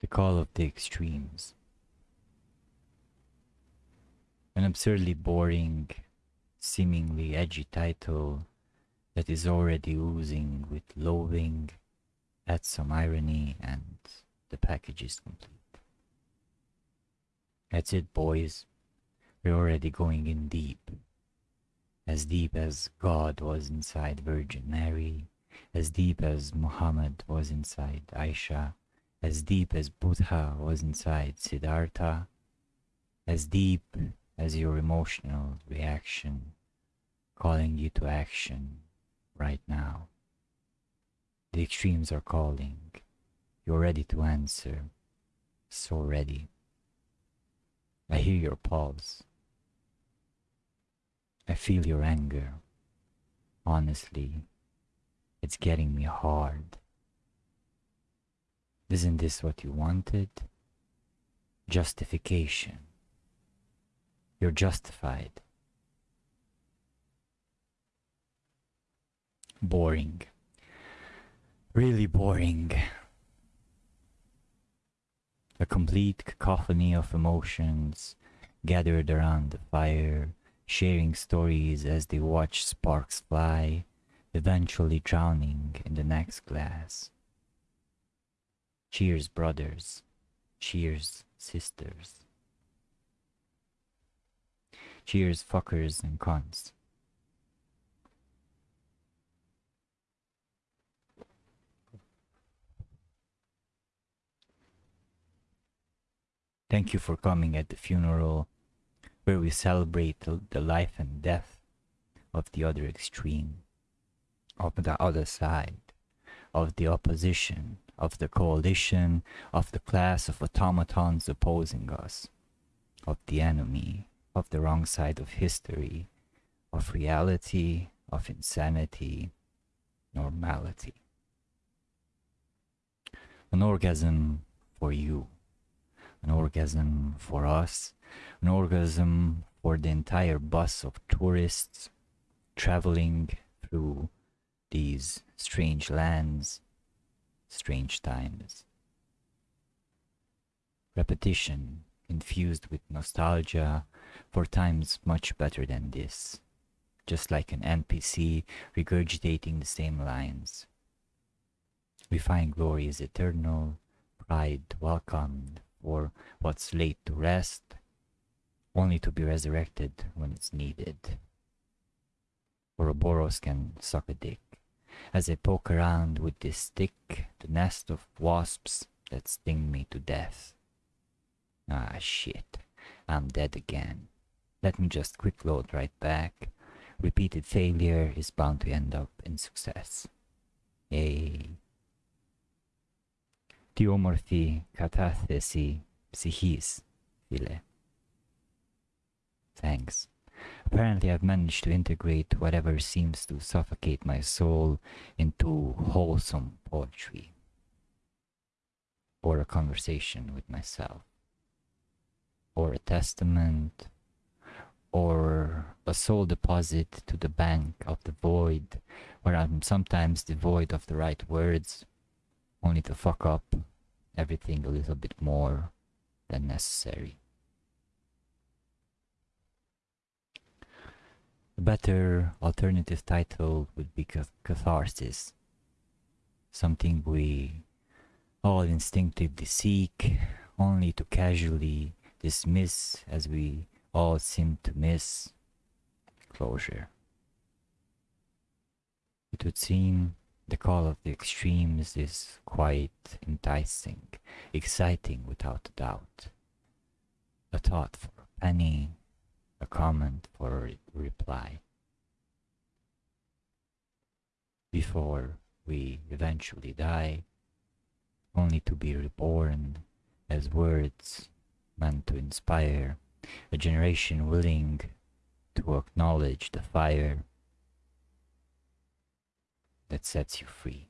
The Call of the Extremes. An absurdly boring, seemingly edgy title that is already oozing with loathing, adds some irony, and the package is complete. That's it, boys. We're already going in deep. As deep as God was inside Virgin Mary, as deep as Muhammad was inside Aisha, as deep as Buddha was inside Siddhartha, as deep as your emotional reaction calling you to action right now. The extremes are calling. You're ready to answer. So ready. I hear your pulse. I feel your anger. Honestly, it's getting me hard. Isn't this what you wanted? Justification. You're justified. Boring. Really boring. A complete cacophony of emotions gathered around the fire, sharing stories as they watch sparks fly, eventually drowning in the next glass. Cheers, brothers. Cheers, sisters. Cheers, fuckers and cons. Thank you for coming at the funeral where we celebrate the life and death of the other extreme, of the other side, of the opposition, of the coalition, of the class of automatons opposing us, of the enemy, of the wrong side of history, of reality, of insanity, normality. An orgasm for you. An orgasm for us, an orgasm for the entire bus of tourists traveling through these strange lands, strange times. Repetition infused with nostalgia for times much better than this, just like an NPC regurgitating the same lines. We find glory is eternal, pride welcomed, or what's laid to rest, only to be resurrected when it's needed. Ouroboros can suck a dick As I poke around with this stick, the nest of wasps that sting me to death. Ah, shit. I'm dead again. Let me just quick load right back. Repeated failure is bound to end up in success. Yay. Theomorphy κατάθεση ψυχής, φίλε. Thanks. Apparently I've managed to integrate whatever seems to suffocate my soul into wholesome poetry. Or a conversation with myself. Or a testament. Or a soul deposit to the bank of the void, where I'm sometimes devoid of the right words, only to fuck up everything a little bit more than necessary. Better alternative title would be catharsis, something we all instinctively seek, only to casually dismiss as we all seem to miss closure. It would seem the call of the extremes is quite enticing, exciting without a doubt. A thought for a penny, comment for a reply. Before we eventually die, only to be reborn as words meant to inspire a generation willing to acknowledge the fire that sets you free.